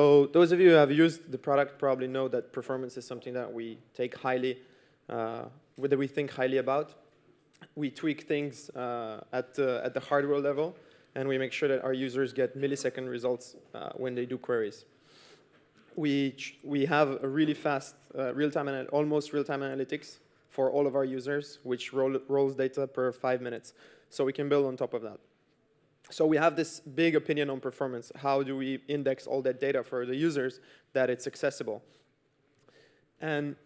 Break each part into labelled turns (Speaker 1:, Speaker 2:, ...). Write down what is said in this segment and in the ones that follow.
Speaker 1: So those of you who have used the product probably know that performance is something that we take highly, uh, that we think highly about. We tweak things uh, at, the, at the hardware level, and we make sure that our users get millisecond results uh, when they do queries. We, we have a really fast uh, real-time, almost real-time analytics for all of our users, which roll, rolls data per five minutes. So we can build on top of that. So we have this big opinion on performance. How do we index all that data for the users that it's accessible? And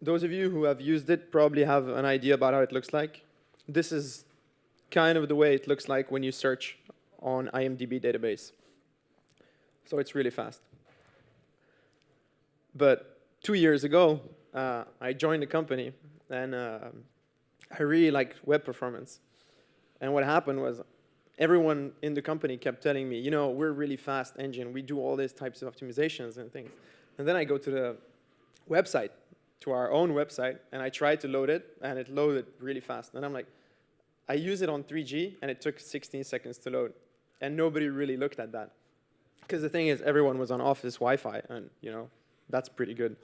Speaker 1: those of you who have used it probably have an idea about how it looks like. This is kind of the way it looks like when you search on IMDb database. So it's really fast. But two years ago, uh, I joined the company, and uh, I really liked web performance. And what happened was everyone in the company kept telling me, you know, we're really fast engine. We do all these types of optimizations and things. And then I go to the website, to our own website, and I tried to load it, and it loaded really fast. And I'm like, I use it on 3G, and it took 16 seconds to load. And nobody really looked at that. Because the thing is, everyone was on office Wi-Fi, and you know, that's pretty good.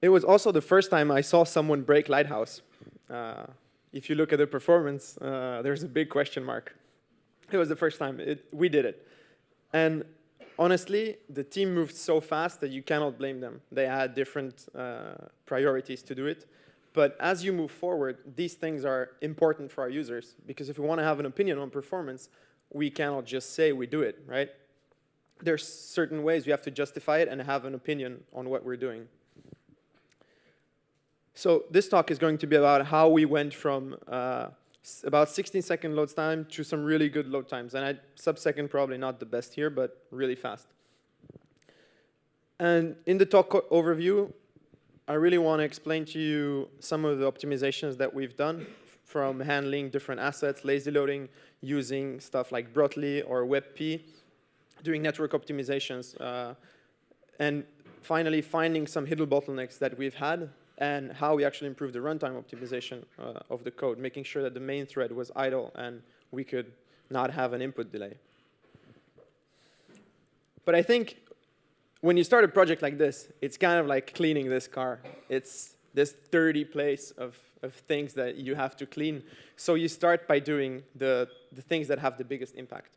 Speaker 1: It was also the first time I saw someone break Lighthouse. Uh, if you look at the performance, uh, there's a big question mark. It was the first time it, we did it. And honestly, the team moved so fast that you cannot blame them. They had different uh, priorities to do it. But as you move forward, these things are important for our users because if we want to have an opinion on performance, we cannot just say we do it, right? There's certain ways we have to justify it and have an opinion on what we're doing. So this talk is going to be about how we went from uh, about 16 second load time to some really good load times. And I, sub-second probably not the best here, but really fast. And in the talk overview, I really want to explain to you some of the optimizations that we've done from handling different assets, lazy loading, using stuff like Brotli or WebP, doing network optimizations, uh, and finally finding some hidden bottlenecks that we've had and how we actually improved the runtime optimization uh, of the code, making sure that the main thread was idle and we could not have an input delay. But I think when you start a project like this, it's kind of like cleaning this car. It's this dirty place of, of things that you have to clean. So you start by doing the, the things that have the biggest impact.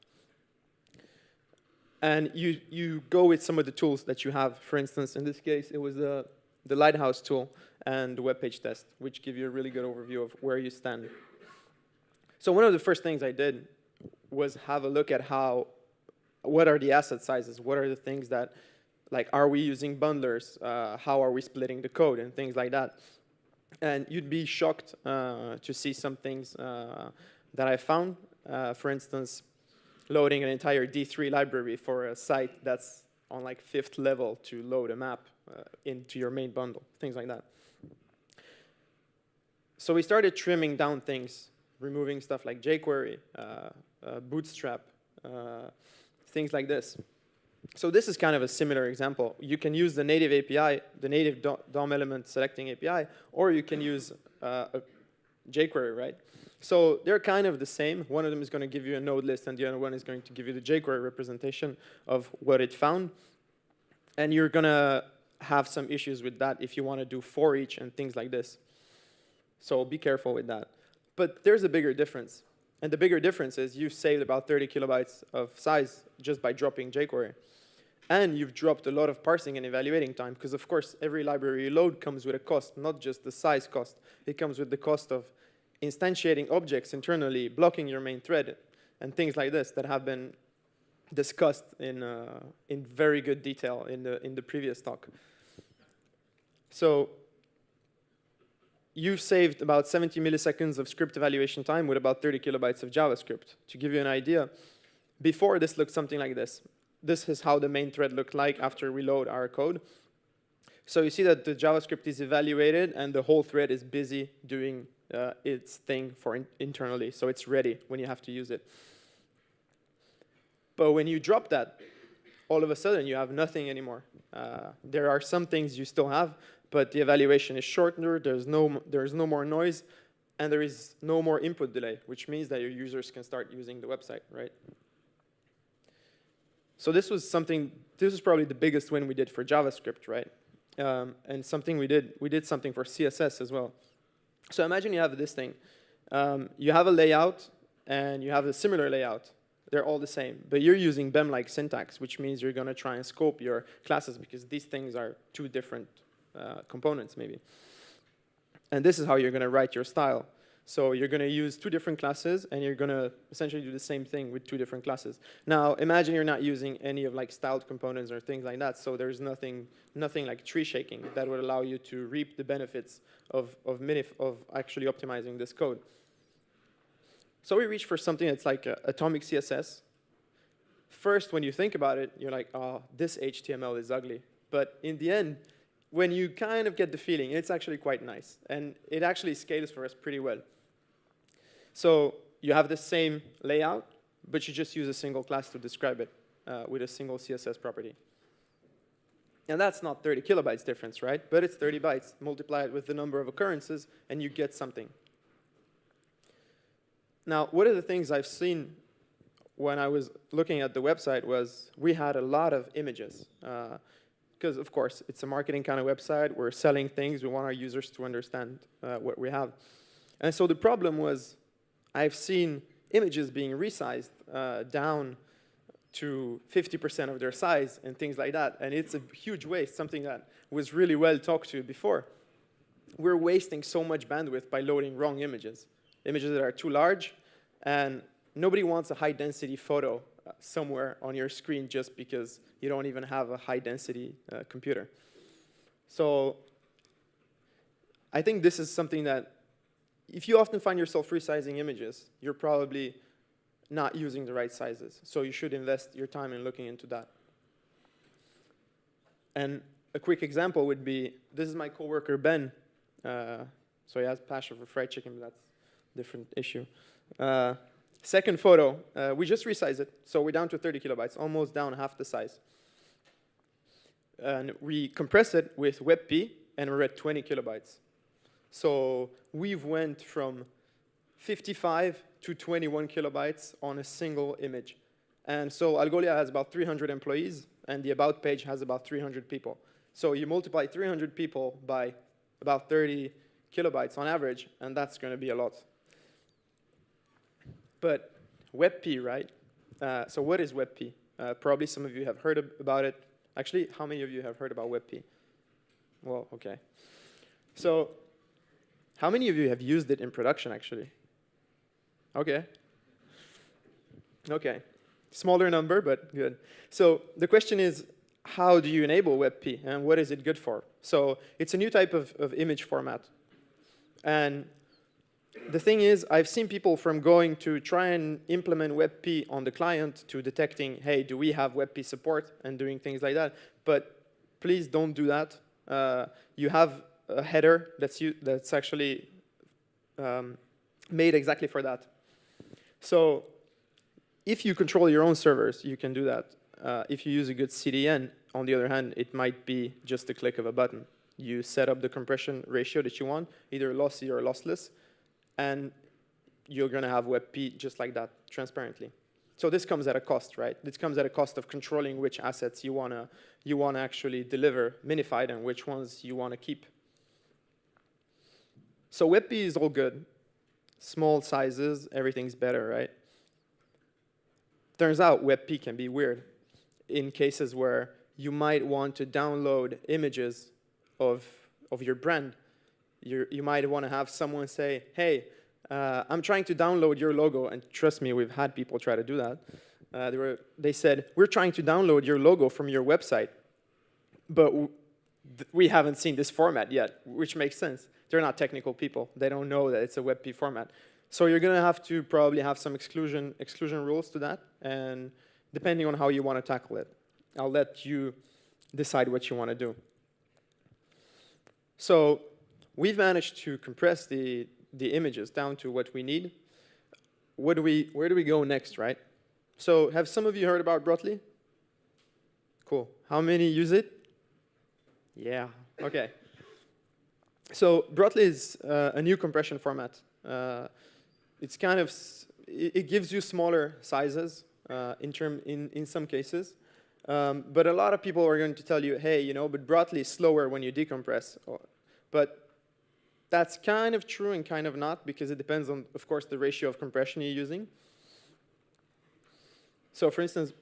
Speaker 1: And you, you go with some of the tools that you have. For instance, in this case, it was the, the Lighthouse tool and web page test, which give you a really good overview of where you stand. So one of the first things I did was have a look at how, what are the asset sizes? What are the things that, like, are we using bundlers? Uh, how are we splitting the code and things like that? And you'd be shocked uh, to see some things uh, that I found. Uh, for instance, loading an entire D3 library for a site that's on like fifth level to load a map uh, into your main bundle, things like that. So we started trimming down things, removing stuff like jQuery, uh, uh, Bootstrap, uh, things like this. So this is kind of a similar example. You can use the native API, the native DOM element selecting API, or you can use uh, jQuery, right? So they're kind of the same. One of them is going to give you a node list, and the other one is going to give you the jQuery representation of what it found. And you're going to have some issues with that if you want to do for each and things like this. So be careful with that. But there's a bigger difference. And the bigger difference is you've saved about 30 kilobytes of size just by dropping jQuery. And you've dropped a lot of parsing and evaluating time because, of course, every library you load comes with a cost, not just the size cost. It comes with the cost of instantiating objects internally, blocking your main thread, and things like this that have been discussed in, uh, in very good detail in the, in the previous talk. So you've saved about 70 milliseconds of script evaluation time with about 30 kilobytes of JavaScript. To give you an idea, before this looked something like this. This is how the main thread looked like after we load our code. So you see that the JavaScript is evaluated and the whole thread is busy doing uh, its thing for in internally. So it's ready when you have to use it. But when you drop that, all of a sudden you have nothing anymore. Uh, there are some things you still have, but the evaluation is shorter, there's no, there's no more noise, and there is no more input delay, which means that your users can start using the website, right? So this was something, this was probably the biggest win we did for JavaScript, right? Um, and something we did, we did something for CSS as well. So imagine you have this thing. Um, you have a layout and you have a similar layout. They're all the same, but you're using BEM-like syntax, which means you're gonna try and scope your classes because these things are two different Uh, components maybe. And this is how you're gonna write your style. So you're going to use two different classes, and you're going to essentially do the same thing with two different classes. Now, imagine you're not using any of like styled components or things like that, so there's nothing, nothing like tree shaking that would allow you to reap the benefits of, of, minif of actually optimizing this code. So we reach for something that's like uh, atomic CSS. First, when you think about it, you're like, oh, this HTML is ugly. But in the end, when you kind of get the feeling, it's actually quite nice. And it actually scales for us pretty well. So you have the same layout, but you just use a single class to describe it uh, with a single CSS property. And that's not 30 kilobytes difference, right? But it's 30 bytes. Multiply it with the number of occurrences, and you get something. Now, one of the things I've seen when I was looking at the website was we had a lot of images. Because, of course, it's a marketing kind of website. We're selling things. We want our users to understand uh, what we have. And so the problem was I've seen images being resized uh, down to 50% of their size and things like that. And it's a huge waste, something that was really well talked to before. We're wasting so much bandwidth by loading wrong images, images that are too large. And nobody wants a high density photo somewhere on your screen just because you don't even have a high density uh, computer. So I think this is something that if you often find yourself resizing images, you're probably not using the right sizes. So you should invest your time in looking into that. And a quick example would be, this is my coworker, Ben. Uh, so he has passion for fried chicken, but that's a different issue. Uh, second photo, uh, we just resized it. So we're down to 30 kilobytes, almost down half the size. And we compress it with WebP, and we're at 20 kilobytes. So we've went from 55 to 21 kilobytes on a single image. And so Algolia has about 300 employees, and the About page has about 300 people. So you multiply 300 people by about 30 kilobytes on average, and that's going to be a lot. But WebP, right? Uh, so what is WebP? Uh, probably some of you have heard about it. Actually, how many of you have heard about WebP? Well, OK. So how many of you have used it in production, actually? OK. OK. Smaller number, but good. So the question is, how do you enable WebP, and what is it good for? So it's a new type of, of image format. And the thing is, I've seen people from going to try and implement WebP on the client to detecting, hey, do we have WebP support, and doing things like that. But please don't do that. Uh, you have a header that's, that's actually um, made exactly for that. So if you control your own servers, you can do that. Uh, if you use a good CDN, on the other hand, it might be just a click of a button. You set up the compression ratio that you want, either lossy or lossless, and you're going to have WebP just like that, transparently. So this comes at a cost, right? This comes at a cost of controlling which assets you want to you wanna actually deliver minified and which ones you want to keep. So WebP is all good. Small sizes, everything's better, right? Turns out WebP can be weird in cases where you might want to download images of, of your brand. You're, you might want to have someone say, hey, uh, I'm trying to download your logo. And trust me, we've had people try to do that. Uh, they, were, they said, we're trying to download your logo from your website, but we haven't seen this format yet, which makes sense they're not technical people. They don't know that it's a WebP format. So you're going to have to probably have some exclusion, exclusion rules to that, and depending on how you want to tackle it. I'll let you decide what you want to do. So we've managed to compress the, the images down to what we need. What do we, where do we go next, right? So have some of you heard about Brotli? Cool. How many use it? Yeah, OK. So Brotli is uh, a new compression format. Uh, it's kind of, it, it, gives you smaller sizes uh, in, term, in, in some cases. Um, but a lot of people are going to tell you, hey, you know, but Brotli is slower when you decompress. But that's kind of true and kind of not because it depends on, of course, the ratio of compression you're using. So for instance,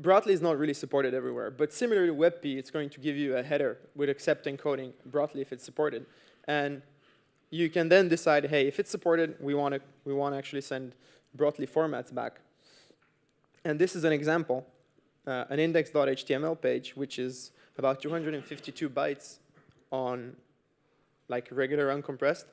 Speaker 1: Brotli is not really supported everywhere, but similarly WebP, it's going to give you a header with accept encoding Brotli if it's supported. And you can then decide, hey, if it's supported, we want to we want to actually send Brotli formats back. And this is an example, uh, an index.html page, which is about 252 bytes on like regular uncompressed.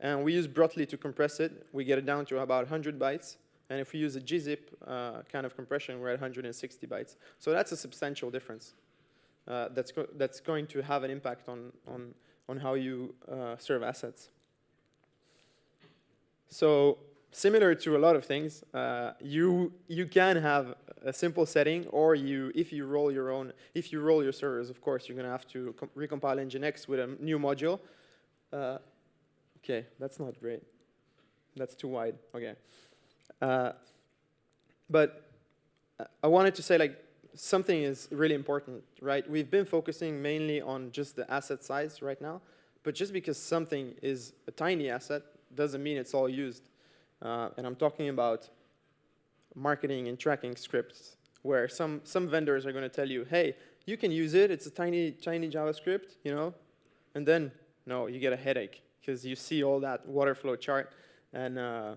Speaker 1: And we use Brotli to compress it. We get it down to about 100 bytes. And if we use a gzip uh, kind of compression, we're at 160 bytes. So that's a substantial difference. Uh, that's, go that's going to have an impact on, on, on how you uh, serve assets. So similar to a lot of things, uh, you, you can have a simple setting, or you, if you roll your own, if you roll your servers, of course, you're going to have to recompile Nginx with a new module. Uh, okay, that's not great. That's too wide. Okay. Uh, but I wanted to say like something is really important, right? We've been focusing mainly on just the asset size right now, but just because something is a tiny asset doesn't mean it's all used. Uh, and I'm talking about marketing and tracking scripts where some, some vendors are going to tell you, hey, you can use it. It's a tiny, tiny JavaScript, you know? And then, no, you get a headache because you see all that waterfall chart and uh,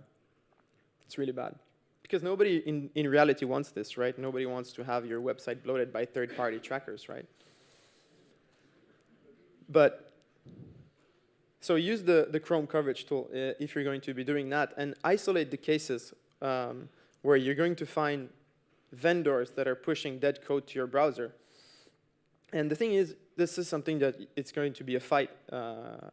Speaker 1: it's really bad. Because nobody in, in reality wants this, right? Nobody wants to have your website bloated by third-party trackers, right? But, so use the, the Chrome coverage tool uh, if you're going to be doing that and isolate the cases um, where you're going to find vendors that are pushing dead code to your browser. And the thing is, this is something that it's going to be a fight uh,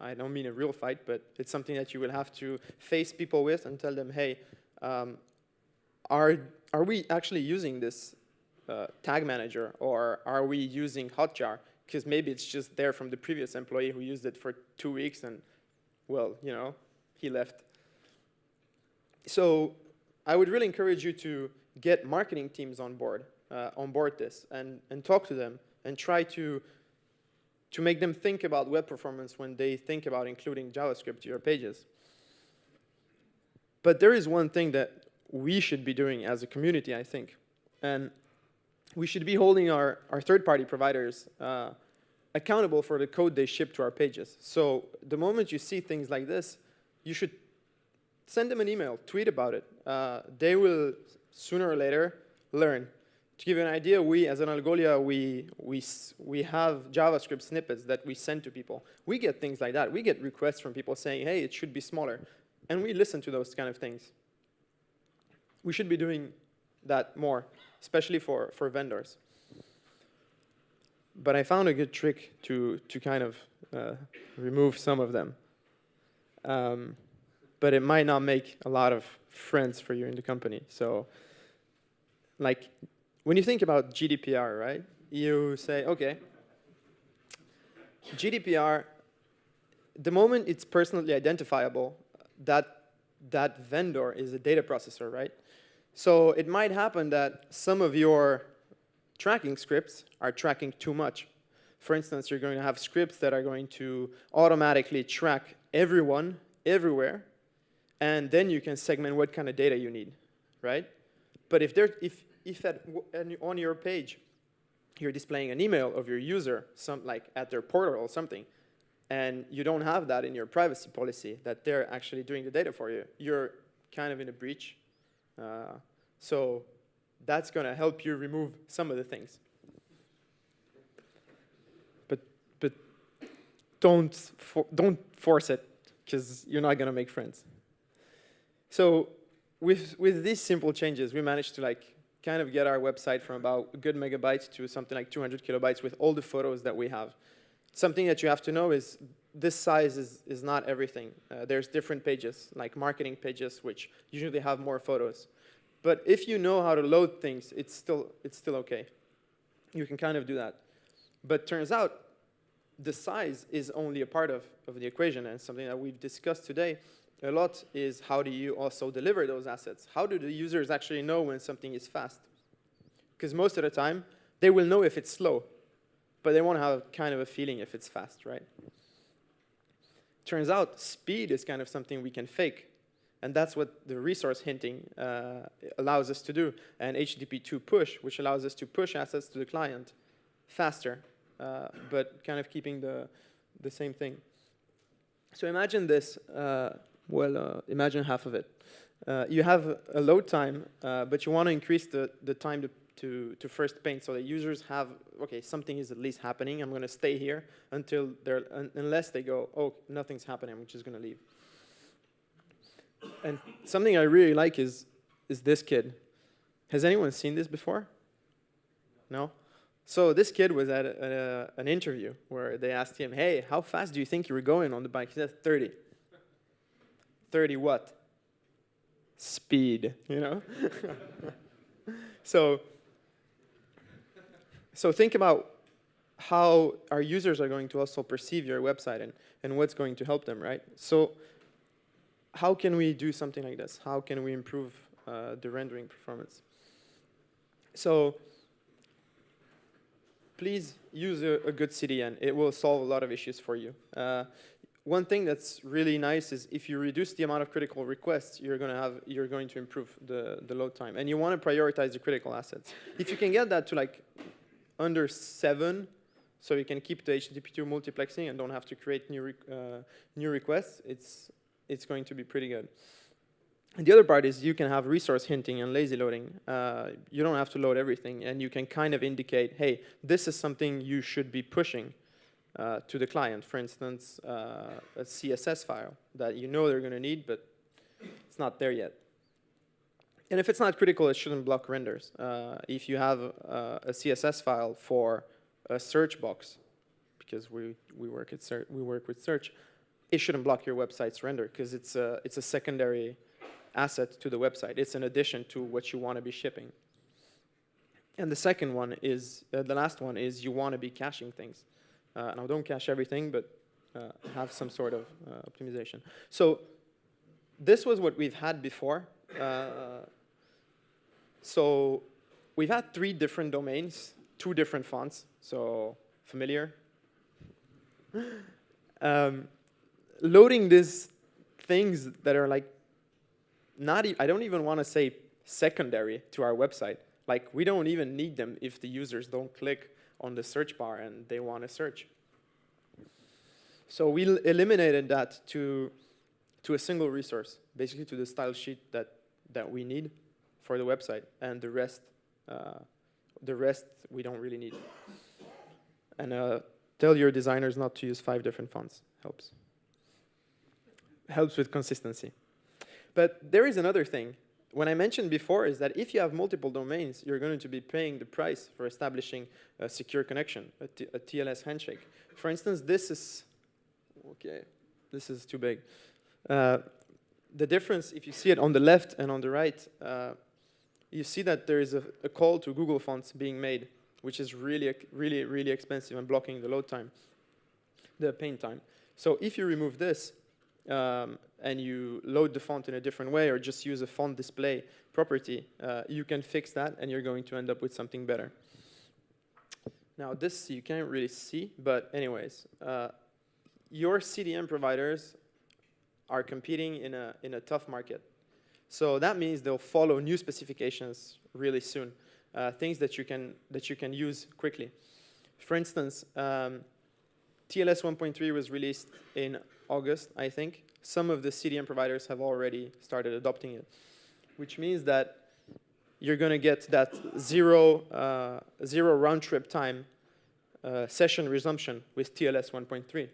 Speaker 1: I don't mean a real fight, but it's something that you will have to face people with and tell them, hey, um, are, are we actually using this uh, tag manager or are we using Hotjar? Because maybe it's just there from the previous employee who used it for two weeks and, well, you know, he left. So I would really encourage you to get marketing teams on board, uh, on board this and, and talk to them and try to to make them think about web performance when they think about including JavaScript to your pages. But there is one thing that we should be doing as a community, I think. And we should be holding our, our third-party providers uh, accountable for the code they ship to our pages. So the moment you see things like this, you should send them an email, tweet about it. Uh, they will, sooner or later, learn to give you an idea, we, as an Algolia, we, we, we have JavaScript snippets that we send to people. We get things like that. We get requests from people saying, hey, it should be smaller. And we listen to those kind of things. We should be doing that more, especially for, for vendors. But I found a good trick to, to kind of uh, remove some of them. Um, but it might not make a lot of friends for you in the company. So like when you think about GDPR, right, you say, okay, GDPR, the moment it's personally identifiable, that, that vendor is a data processor, right? So it might happen that some of your tracking scripts are tracking too much. For instance, you're going to have scripts that are going to automatically track everyone, everywhere, and then you can segment what kind of data you need, right? But if, there, if, if at, on your page you're displaying an email of your user, some, like at their portal or something, and you don't have that in your privacy policy, that they're actually doing the data for you, you're kind of in a breach. Uh, so that's going to help you remove some of the things. But, but don't, for, don't force it, because you're not going to make friends. So with, with these simple changes, we managed to like kind of get our website from about a good megabytes to something like 200 kilobytes with all the photos that we have. Something that you have to know is this size is, is not everything. Uh, there's different pages, like marketing pages, which usually have more photos. But if you know how to load things, it's still, it's still okay. You can kind of do that. But turns out the size is only a part of, of the equation and something that we've discussed today a lot is how do you also deliver those assets? How do the users actually know when something is fast? Because most of the time, they will know if it's slow, but they want to have kind of a feeling if it's fast, right? Turns out speed is kind of something we can fake. And that's what the resource hinting uh, allows us to do. And HTTP2 push, which allows us to push assets to the client faster, uh, but kind of keeping the, the same thing. So imagine this, uh, well, uh, imagine half of it. Uh, you have a load time, uh, but you want to increase the, the time to to, to first paint so that users have, okay, something is at least happening. I'm going to stay here until they're, un unless they go, oh, nothing's happening, I'm just going to leave. And something I really like is, is this kid. Has anyone seen this before? No? So this kid was at a, a, an interview where they asked him, hey, how fast do you think you were going on the bike? He said 30. 30 what? Speed, you know? so so think about how our users are going to also perceive your website and, and what's going to help them, right? So how can we do something like this? How can we improve uh, the rendering performance? So please use a, a, good CDN. It will solve a lot of issues for you. Uh, one thing that's really nice is if you reduce the amount of critical requests, you're going to have you're going to improve the the load time, and you want to prioritize the critical assets. If you can get that to like under seven, so you can keep the HTTP2 multiplexing and don't have to create new, uh, new requests, it's, it's going to be pretty good. And the other part is you can have resource hinting and lazy loading. Uh, you don't have to load everything, and you can kind of indicate, hey, this is something you should be pushing uh, to the client. For instance, uh, a CSS file that you know they're going to need, but it's not there yet. And if it's not critical, it shouldn't block renders. Uh, if you have uh, a CSS file for a search box, because we, we, work, at we work with search, it shouldn't block your website's render because it's a, it's a secondary asset to the website. It's an addition to what you want to be shipping. And the second one is, uh, the last one is you want to be caching things. Uh, now don't cache everything, but uh, have some sort of uh, optimization. So this was what we've had before. Uh, so we've had three different domains, two different fonts, so familiar. um, loading these things that are like not, e I don't even want to say secondary to our website. Like we don't even need them if the users don't click on the search bar and they want to search. So we eliminated that to, to a single resource, basically to the style sheet that that we need for the website, and the rest, uh, the rest we don't really need. And uh, tell your designers not to use five different fonts. Helps. Helps with consistency. But there is another thing. When I mentioned before is that if you have multiple domains, you're going to be paying the price for establishing a secure connection, a, a TLS handshake. For instance, this is, okay, this is too big. Uh, the difference, if you see it on the left and on the right, uh, you see that there is a, a, call to Google Fonts being made, which is really, really, really expensive and blocking the load time, the paint time. So if you remove this um, and you load the font in a different way or just use a font display property, uh, you can fix that and you're going to end up with something better. Now this you can't really see, but anyways, uh, your CDN providers are competing in a, in a tough market. So that means they'll follow new specifications really soon, uh, things that you, can, that you can use quickly. For instance, um, TLS 1.3 was released in August, I think. Some of the CDN providers have already started adopting it, which means that you're going to get that zero, uh, zero round trip time uh, session resumption with TLS 1.3.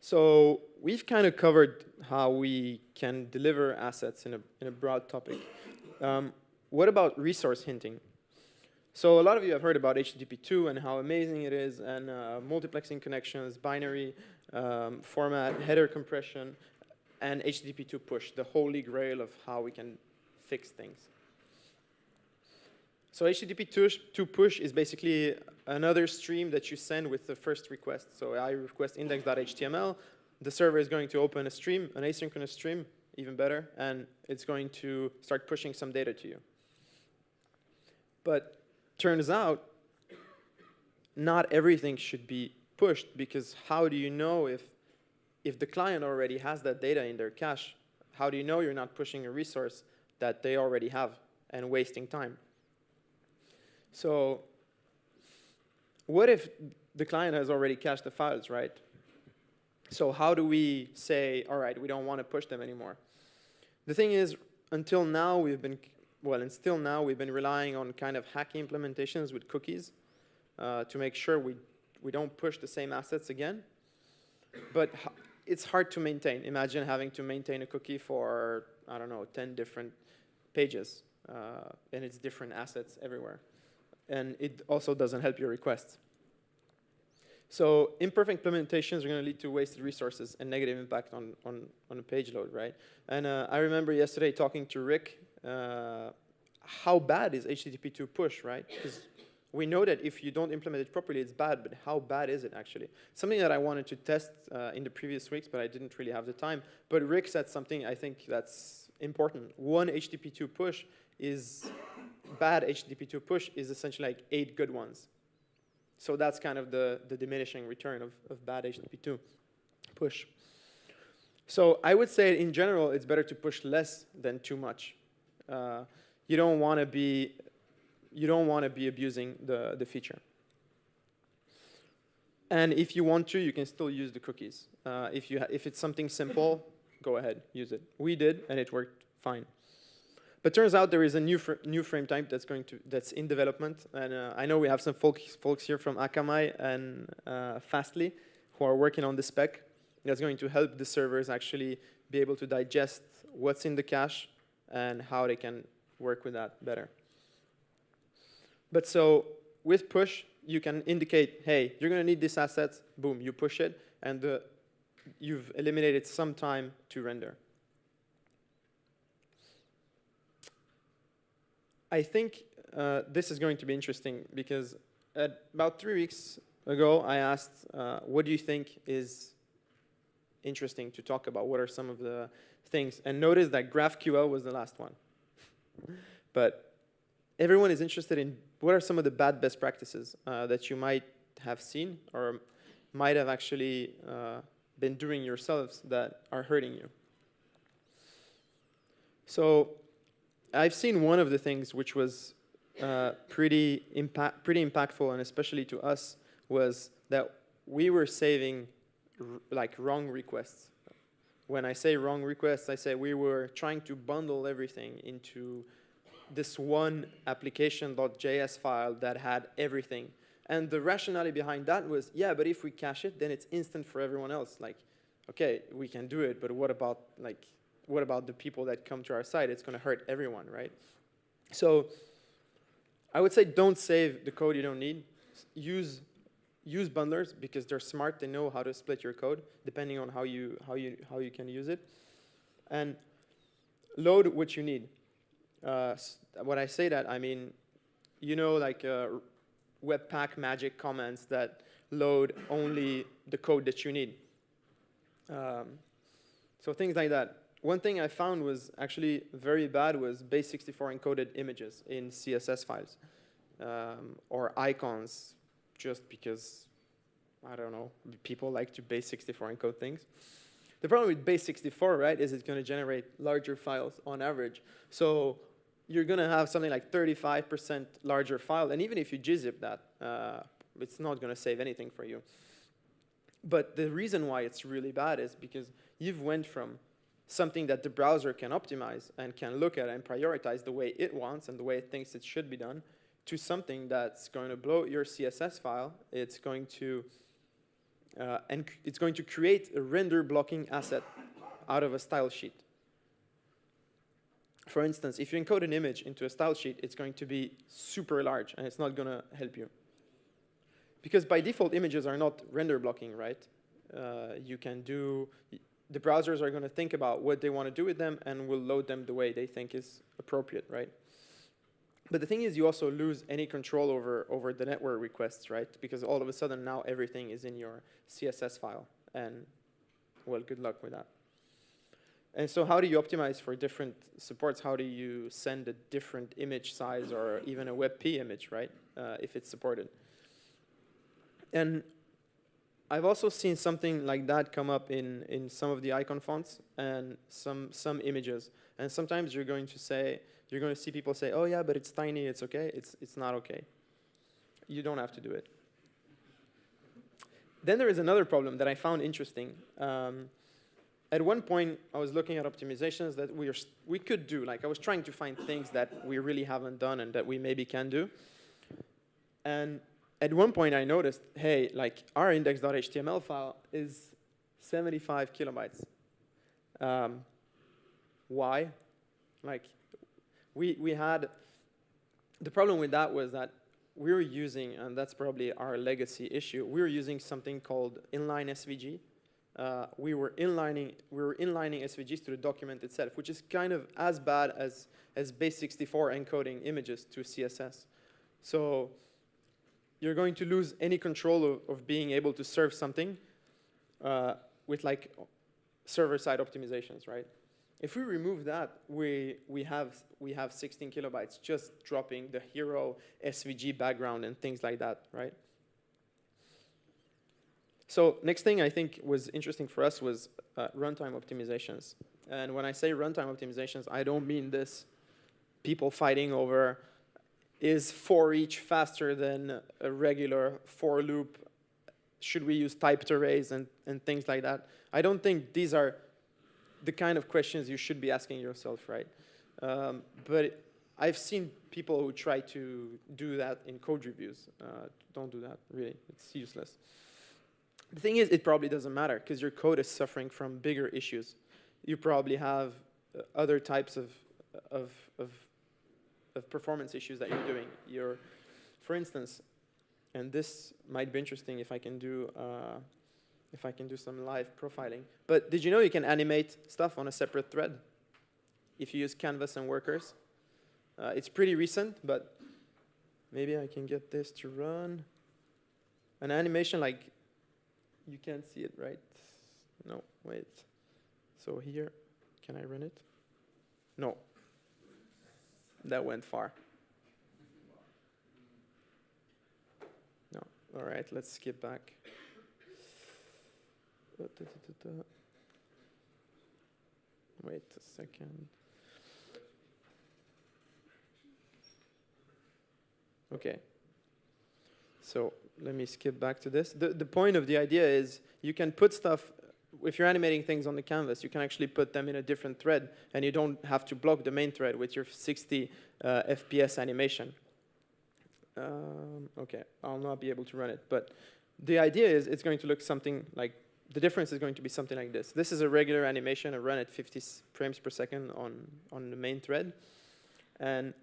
Speaker 1: So we've kind of covered how we can deliver assets in a, in a broad topic. Um, what about resource hinting? So a lot of you have heard about HTTP2 and how amazing it is, and uh, multiplexing connections, binary um, format, header compression, and HTTP2 push, the holy grail of how we can fix things. So HTTP2 push is basically another stream that you send with the first request. So I request index.html. The server is going to open a stream, an asynchronous stream, even better, and it's going to start pushing some data to you. But turns out, not everything should be pushed because how do you know if, if the client already has that data in their cache, how do you know you're not pushing a resource that they already have and wasting time? So what if the client has already cached the files, right? So how do we say, all right, we don't want to push them anymore? The thing is, until now, we've been, well, and still now, we've been relying on kind of hacky implementations with cookies uh, to make sure we, we don't push the same assets again. But it's hard to maintain. Imagine having to maintain a cookie for, I don't know, 10 different pages, uh, and it's different assets everywhere. And it also doesn't help your requests. So imperfect implementations are going to lead to wasted resources and negative impact on, on, on page load, right? And uh, I remember yesterday talking to Rick, uh, how bad is HTTP2 push, right? Because we know that if you don't implement it properly, it's bad, but how bad is it actually? Something that I wanted to test uh, in the previous weeks, but I didn't really have the time. But Rick said something I think that's important. One HTTP2 push is, bad HTTP2 push is essentially like eight good ones. So that's kind of the, the diminishing return of, of bad HTTP2 push. So I would say in general, it's better to push less than too much. Uh, you don't want to be you don't want to be abusing the, the feature. And if you want to, you can still use the cookies. Uh, if, you if it's something simple, go ahead, use it. We did, and it worked fine. But turns out there is a new fr new frame type that's going to that's in development, and uh, I know we have some folks folks here from Akamai and uh, Fastly who are working on the spec. That's going to help the servers actually be able to digest what's in the cache and how they can work with that better. But so with push, you can indicate, hey, you're going to need this asset. Boom, you push it, and you've eliminated some time to render. I think uh, this is going to be interesting because about three weeks ago, I asked, uh, what do you think is interesting to talk about? What are some of the things? And notice that GraphQL was the last one. but everyone is interested in what are some of the bad best practices uh, that you might have seen or might have actually uh, been doing yourselves that are hurting you. So I've seen one of the things which was uh, pretty, impact, pretty impactful, and especially to us, was that we were saving like wrong requests. When I say wrong requests, I say we were trying to bundle everything into this one application.js file that had everything. And the rationale behind that was, yeah, but if we cache it, then it's instant for everyone else. Like, okay, we can do it, but what about like what about the people that come to our site? It's going to hurt everyone, right? So I would say don't save the code you don't need. Use use bundlers because they're smart. They know how to split your code depending on how you how you how you can use it, and load what you need. Uh, when I say that, I mean you know like uh, Webpack magic comments that load only the code that you need. Um, so things like that one thing I found was actually very bad was base64 encoded images in CSS files um, or icons just because, I don't know, people like to base64 encode things. The problem with base64, right, is it's going to generate larger files on average. So you're going to have something like 35% larger file. And even if you gzip that, uh, it's not going to save anything for you. But the reason why it's really bad is because you've went from something that the browser can optimize and can look at and prioritize the way it wants and the way it thinks it should be done to something that's going to blow your CSS file. It's going to uh, and it's going to create a render blocking asset out of a style sheet. For instance, if you encode an image into a style sheet, it's going to be super large and it's not going to help you. Because by default, images are not render blocking, right? Uh, you can do, the browsers are going to think about what they want to do with them and will load them the way they think is appropriate, right? But the thing is, you also lose any control over, over the network requests, right? Because all of a sudden now everything is in your CSS file. And, well, good luck with that. And so how do you optimize for different supports? How do you send a different image size or even a WebP image, right, uh, if it's supported? And I've also seen something like that come up in, in some of the icon fonts and some, some images. And sometimes you're going to say, you're going to see people say, oh yeah, but it's tiny, it's okay. It's, it's not okay. You don't have to do it. Then there is another problem that I found interesting. Um, at one point, I was looking at optimizations that we, are, we could do. Like I was trying to find things that we really haven't done and that we maybe can do. And at one point, I noticed, hey, like our index.html file is 75 kilobytes. Um, why? Like we, we had, the problem with that was that we were using, and that's probably our legacy issue, we were using something called inline SVG, uh, we were inlining we were inlining SVGs to the document itself, which is kind of as bad as as base64 encoding images to CSS. So you're going to lose any control of, of being able to serve something uh, with like server-side optimizations, right? If we remove that, we, we, have, we have 16 kilobytes just dropping the hero SVG background and things like that, right? So next thing I think was interesting for us was uh, runtime optimizations. And when I say runtime optimizations, I don't mean this people fighting over is for each faster than a regular for loop? Should we use typed arrays and, and things like that? I don't think these are the kind of questions you should be asking yourself, right? Um, but I've seen people who try to do that in code reviews. Uh, don't do that, really. It's useless. The thing is, it probably doesn't matter because your code is suffering from bigger issues. You probably have uh, other types of, of, of, of performance issues that you're doing. You're, for instance, and this might be interesting if I can do uh, if I can do some live profiling. But did you know you can animate stuff on a separate thread if you use Canvas and Workers? Uh, it's pretty recent, but maybe I can get this to run. An animation like you can't see it, right? No, wait. So here, can I run it? No. That went far. No. All right, let's skip back. Wait a second. Okay. So let me skip back to this. The, the point of the idea is you can put stuff, if you're animating things on the canvas, you can actually put them in a different thread and you don't have to block the main thread with your 60 uh, FPS animation. Um, okay, I'll not be able to run it, but the idea is it's going to look something like, the difference is going to be something like this. This is a regular animation, I run at 50 frames per second on, on the main thread. And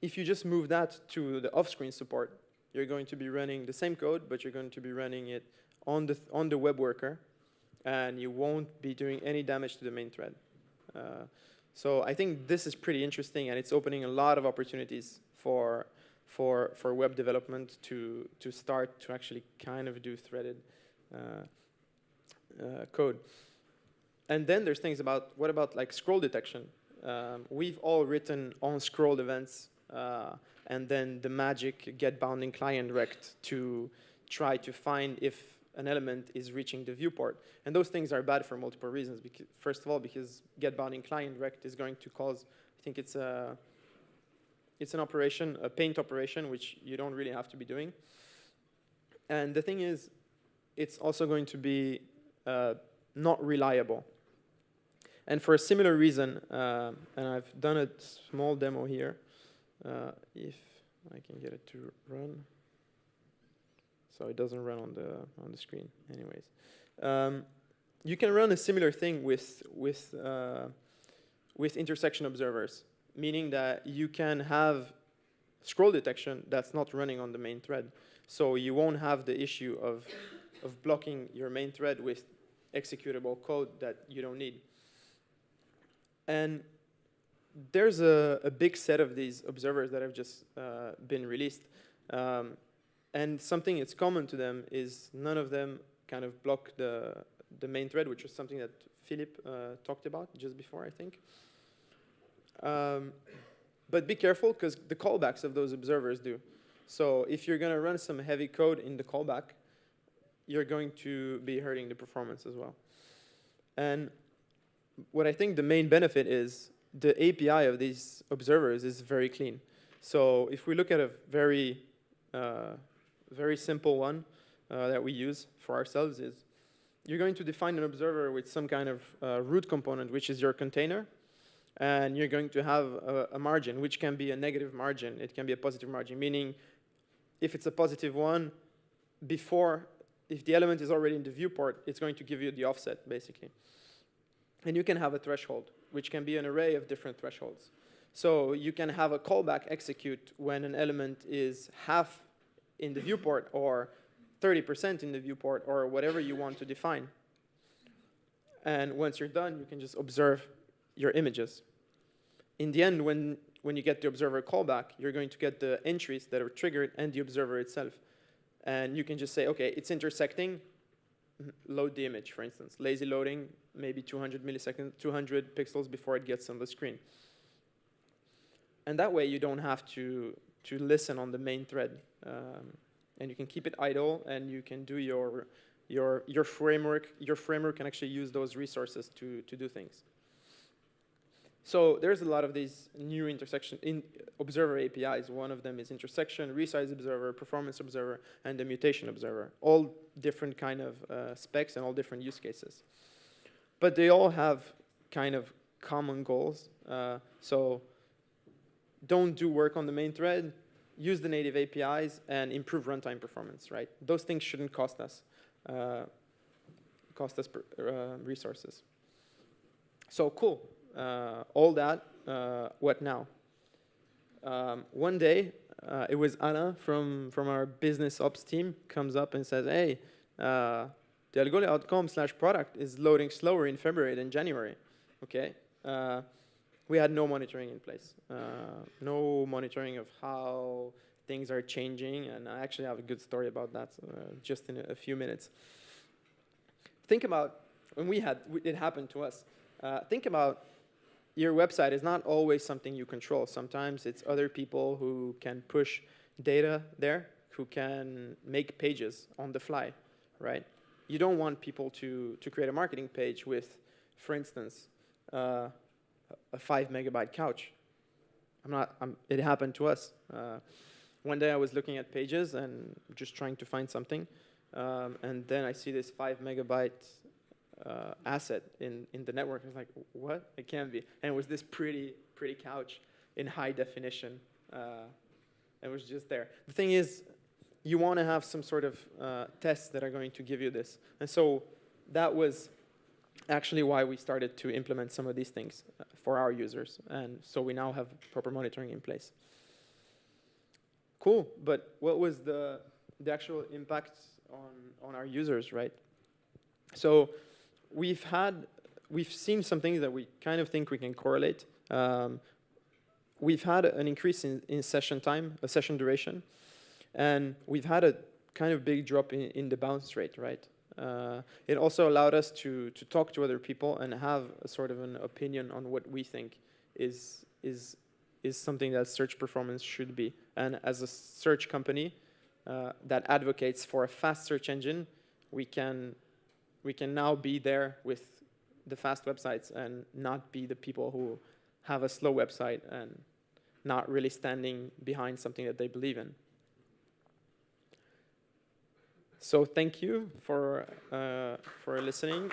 Speaker 1: if you just move that to the off-screen support, you're going to be running the same code, but you're going to be running it on the, on the web worker, and you won't be doing any damage to the main thread. Uh, so I think this is pretty interesting, and it's opening a lot of opportunities for, for, for web development to, to start to actually kind of do threaded uh, code. And then there's things about, what about like scroll detection? Um, we've all written on scroll events uh, and then the magic get bounding client rect to try to find if an element is reaching the viewport. And those things are bad for multiple reasons. Because, first of all, because get bounding client rect is going to cause, I think it's a, it's an operation, a paint operation, which you don't really have to be doing. And the thing is, it's also going to be uh, not reliable. And for a similar reason, uh, and I've done a small demo here, uh, if I can get it to run. So it doesn't run on the on the screen, anyways. Um, you can run a similar thing with with uh, with intersection observers, meaning that you can have scroll detection that's not running on the main thread. So you won't have the issue of of blocking your main thread with executable code that you don't need. And there's a, a, big set of these observers that have just uh, been released. Um, and something that's common to them is none of them kind of block the, the main thread, which is something that Philip uh, talked about just before, I think. Um, but be careful, because the callbacks of those observers do. So if you're going to run some heavy code in the callback, you're going to be hurting the performance as well. And what I think the main benefit is the API of these observers is very clean. So if we look at a very, uh, very simple one uh, that we use for ourselves is you're going to define an observer with some kind of uh, root component, which is your container, and you're going to have a, a, margin, which can be a negative margin. It can be a positive margin, meaning if it's a positive one, before, if the element is already in the viewport, it's going to give you the offset, basically. And you can have a threshold, which can be an array of different thresholds. So you can have a callback execute when an element is half in the viewport or 30% in the viewport or whatever you want to define. And once you're done, you can just observe your images. In the end, when, when you get the observer callback, you're going to get the entries that are triggered and the observer itself. And you can just say, OK, it's intersecting, load the image, for instance. Lazy loading, maybe 200 milliseconds, 200 pixels before it gets on the screen. And that way, you don't have to, to listen on the main thread. Um, and you can keep it idle, and you can do your, your, your framework. Your framework can actually use those resources to, to do things. So there's a lot of these new intersection in observer APIs. One of them is intersection, resize observer, performance observer, and the mutation observer. All different kind of uh, specs and all different use cases. But they all have kind of common goals. Uh, so don't do work on the main thread, use the native APIs, and improve runtime performance, right? Those things shouldn't cost us, uh, cost us per, uh, resources. So cool all that, uh, what now? Um, one day, uh, it was Anna from, from our business ops team comes up and says, hey, uh, the Algolia.com slash product is loading slower in February than January. Okay. Uh, we had no monitoring in place. Uh, no monitoring of how things are changing. And I actually have a good story about that just in a, a, few minutes. Think about when we had, it happened to us. think about your website is not always something you control. Sometimes it's other people who can push data there, who can make pages on the fly, right? You don't want people to, to create a marketing page with, for instance, uh, a five megabyte couch. I'm not, I'm, it happened to us. Uh, one day I was looking at pages and just trying to find something. Um, and then I see this five megabyte uh, asset in, in the network. I was like, what? It can't be. And it was this pretty, pretty couch in high definition. Uh, it was just there. The thing is, you want to have some sort of uh, tests that are going to give you this. And so that was actually why we started to implement some of these things uh, for our users. And so we now have proper monitoring in place. Cool, but what was the, the actual impact on, on our users, right? So we've had, we've seen something that we kind of think we can correlate. Um, we've had an increase in, in session time, a session duration, and we've had a kind of big drop in, in the bounce rate, right? Uh, it also allowed us to, to talk to other people and have a sort of an opinion on what we think is, is, is something that search performance should be. And as a search company uh, that advocates for a fast search engine, we can we can now be there with the fast websites and not be the people who have a slow website and not really standing behind something that they believe in. So thank you for, uh, for listening.